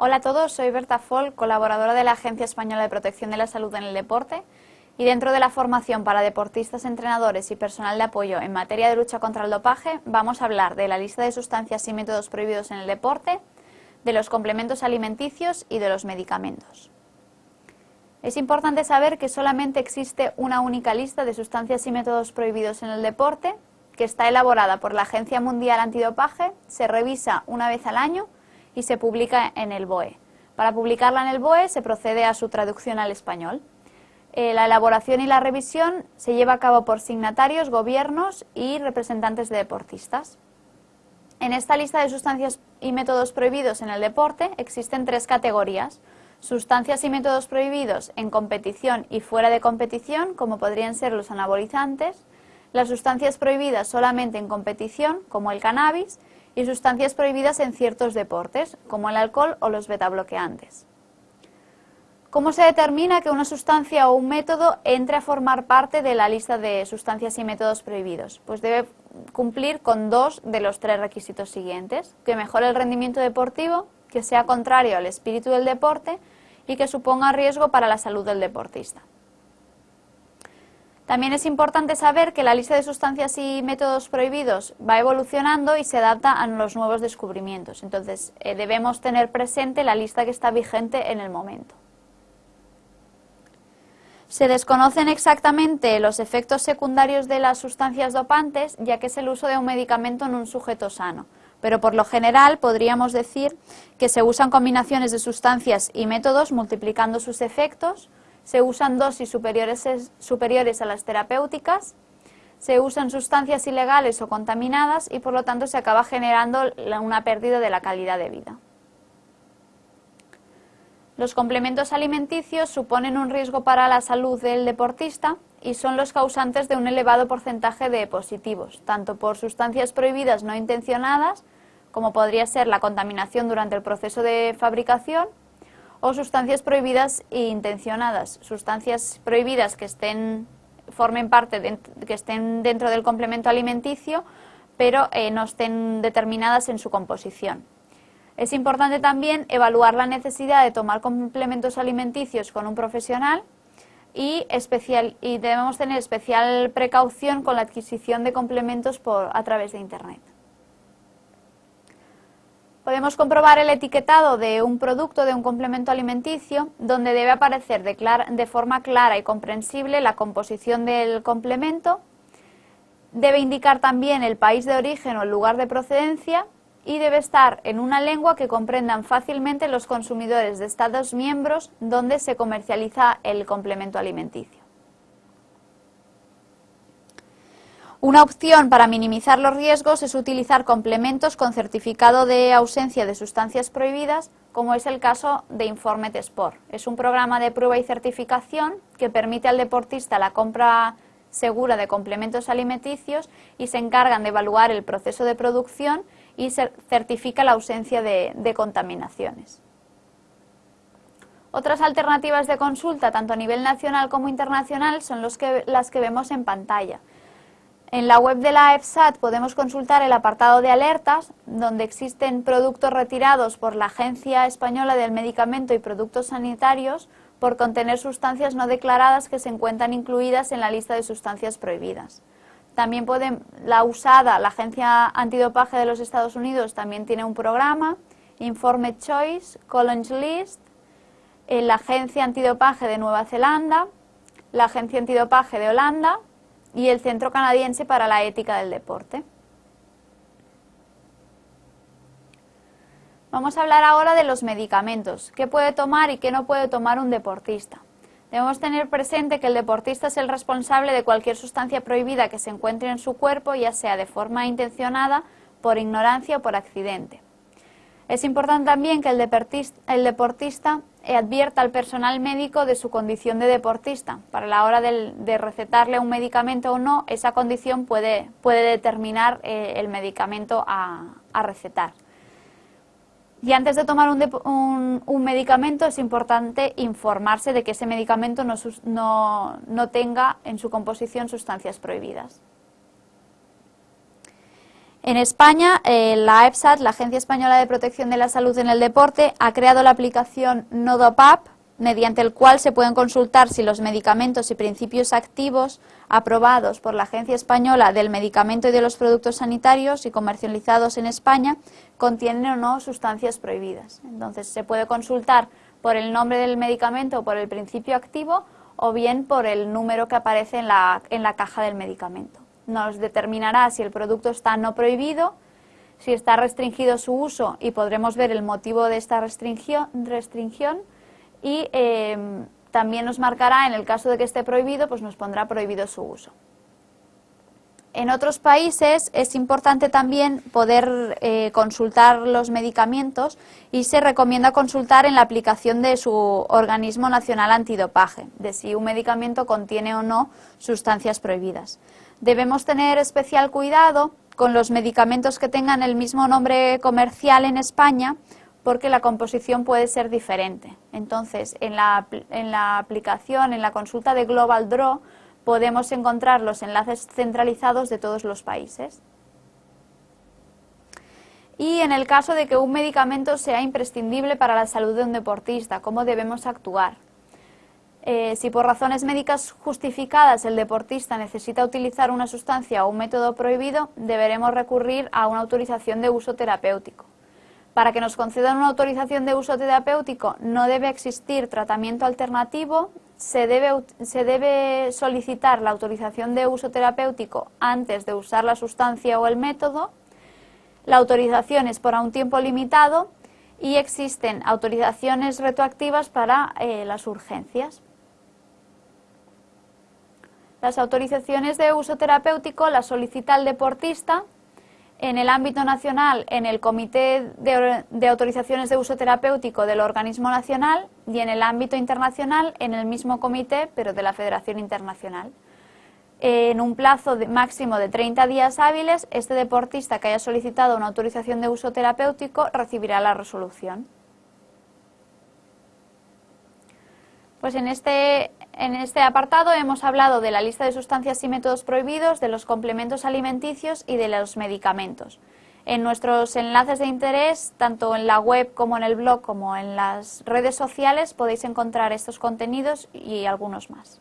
Hola a todos, soy Berta Foll, colaboradora de la Agencia Española de Protección de la Salud en el Deporte y dentro de la formación para deportistas, entrenadores y personal de apoyo en materia de lucha contra el dopaje vamos a hablar de la lista de sustancias y métodos prohibidos en el deporte, de los complementos alimenticios y de los medicamentos. Es importante saber que solamente existe una única lista de sustancias y métodos prohibidos en el deporte, que está elaborada por la Agencia Mundial Antidopaje, se revisa una vez al año y se publica en el BOE. Para publicarla en el BOE se procede a su traducción al español. Eh, la elaboración y la revisión se lleva a cabo por signatarios, gobiernos y representantes de deportistas. En esta lista de sustancias y métodos prohibidos en el deporte existen tres categorías. Sustancias y métodos prohibidos en competición y fuera de competición, como podrían ser los anabolizantes, las sustancias prohibidas solamente en competición, como el cannabis, y sustancias prohibidas en ciertos deportes, como el alcohol o los betabloqueantes. ¿Cómo se determina que una sustancia o un método entre a formar parte de la lista de sustancias y métodos prohibidos? Pues debe cumplir con dos de los tres requisitos siguientes, que mejore el rendimiento deportivo, que sea contrario al espíritu del deporte y que suponga riesgo para la salud del deportista. También es importante saber que la lista de sustancias y métodos prohibidos va evolucionando y se adapta a los nuevos descubrimientos. Entonces, eh, debemos tener presente la lista que está vigente en el momento. Se desconocen exactamente los efectos secundarios de las sustancias dopantes, ya que es el uso de un medicamento en un sujeto sano. Pero por lo general podríamos decir que se usan combinaciones de sustancias y métodos multiplicando sus efectos, se usan dosis superiores, superiores a las terapéuticas, se usan sustancias ilegales o contaminadas y por lo tanto se acaba generando una pérdida de la calidad de vida. Los complementos alimenticios suponen un riesgo para la salud del deportista y son los causantes de un elevado porcentaje de positivos, tanto por sustancias prohibidas no intencionadas, como podría ser la contaminación durante el proceso de fabricación, o sustancias prohibidas e intencionadas, sustancias prohibidas que estén formen parte que estén dentro del complemento alimenticio, pero eh, no estén determinadas en su composición. Es importante también evaluar la necesidad de tomar complementos alimenticios con un profesional y, especial, y debemos tener especial precaución con la adquisición de complementos por, a través de Internet. Podemos comprobar el etiquetado de un producto, de un complemento alimenticio, donde debe aparecer de, forma clara y comprensible la composición del complemento. Debe indicar también el país de origen o el lugar de procedencia y debe estar en una lengua que comprendan fácilmente los consumidores de Estados miembros donde se comercializa el complemento alimenticio. Una opción para minimizar los riesgos es utilizar complementos con certificado de ausencia de sustancias prohibidas, como es el caso de Informet Sport. Es un programa de prueba y certificación que permite al deportista la compra segura de complementos alimenticios y se encargan de evaluar el proceso de producción y certifica la ausencia de, contaminaciones. Otras alternativas de consulta, tanto a nivel nacional como internacional, son las que vemos en pantalla. En la web de la EFSAT podemos consultar el apartado de alertas, donde existen productos retirados por la Agencia Española del Medicamento y Productos Sanitarios por contener sustancias no declaradas que se encuentran incluidas en la lista de sustancias prohibidas. También pueden, la USADA, la Agencia Antidopaje de los Estados Unidos, también tiene un programa, Informe Choice, College List, la Agencia Antidopaje de Nueva Zelanda, la Agencia Antidopaje de Holanda, y el Centro Canadiense para la Ética del Deporte. Vamos a hablar ahora de los medicamentos, qué puede tomar y qué no puede tomar un deportista. Debemos tener presente que el deportista es el responsable de cualquier sustancia prohibida que se encuentre en su cuerpo, ya sea de forma intencionada, por ignorancia o por accidente. Es importante también que el deportista, advierta al personal médico de su condición de deportista. Para la hora de, recetarle un medicamento o no, esa condición puede, determinar eh, el medicamento a, recetar. Y antes de tomar un, medicamento es importante informarse de que ese medicamento no tenga en su composición sustancias prohibidas. En España, eh, la EPSAT, la Agencia Española de Protección de la Salud en el Deporte, ha creado la aplicación NodoPAP, mediante el cual se pueden consultar si los medicamentos y principios activos aprobados por la Agencia Española del Medicamento y de los Productos Sanitarios y comercializados en España contienen o no sustancias prohibidas. Entonces, se puede consultar por el nombre del medicamento o por el principio activo o bien por el número que aparece en la, en la caja del medicamento nos determinará si el producto está no prohibido, si está restringido su uso y podremos ver el motivo de esta restricción, y em, también nos marcará, en el caso de que esté prohibido, pues nos pondrá prohibido su uso. En otros países es importante también poder eh, consultar los medicamentos y se recomienda consultar en la aplicación de su organismo nacional antidopaje, de si un medicamento contiene o no sustancias prohibidas. Debemos tener especial cuidado con los medicamentos que tengan el mismo nombre comercial en España porque la composición puede ser diferente. Entonces, en la, en la aplicación, en la consulta de Global Draw, podemos encontrar los enlaces centralizados de todos los países. Y en el caso de que un medicamento sea imprescindible para la salud de un deportista, ¿cómo debemos actuar? Eh, si por razones médicas justificadas el deportista necesita utilizar una sustancia o un método prohibido, deberemos recurrir a una autorización de uso terapéutico. Para que nos concedan una autorización de uso terapéutico no debe existir tratamiento alternativo, se debe, solicitar la autorización de uso terapéutico antes de usar la sustancia o el método, la autorización es por un tiempo limitado y existen autorizaciones retroactivas para eh, las urgencias. Las autorizaciones de uso terapéutico las solicita el deportista en el ámbito nacional en el Comité de, Autorizaciones de Uso Terapéutico del organismo nacional y en el ámbito internacional en el mismo comité pero de la Federación Internacional. En un plazo máximo de 30 días hábiles, este deportista que haya solicitado una autorización de uso terapéutico recibirá la resolución. Pues en este, en este apartado hemos hablado de la lista de sustancias y métodos prohibidos, de los complementos alimenticios y de los medicamentos. En nuestros enlaces de interés, tanto en la web como en el blog como en las redes sociales, podéis encontrar estos contenidos y algunos más.